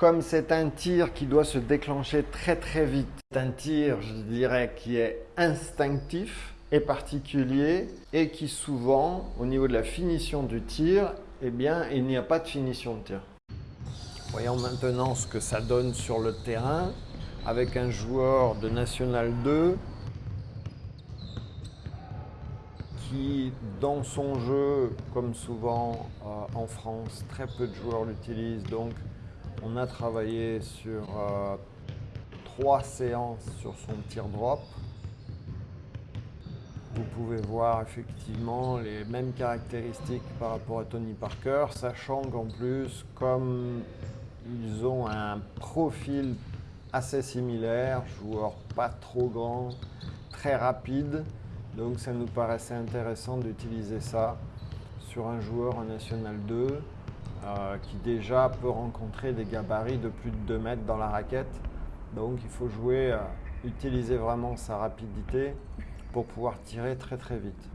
Comme c'est un tir qui doit se déclencher très très vite, c'est un tir, je dirais, qui est instinctif et particulier et qui souvent, au niveau de la finition du tir, eh bien, il n'y a pas de finition de tir. Voyons maintenant ce que ça donne sur le terrain avec un joueur de National 2 qui, dans son jeu, comme souvent euh, en France, très peu de joueurs l'utilisent. Donc, on a travaillé sur euh, trois séances sur son tir drop. Vous pouvez voir effectivement les mêmes caractéristiques par rapport à Tony Parker, sachant qu'en plus, comme ils ont un profil assez similaire, joueur pas trop grand, très rapide, donc ça nous paraissait intéressant d'utiliser ça sur un joueur en National 2 euh, qui déjà peut rencontrer des gabarits de plus de 2 mètres dans la raquette. Donc il faut jouer, euh, utiliser vraiment sa rapidité pour pouvoir tirer très très vite.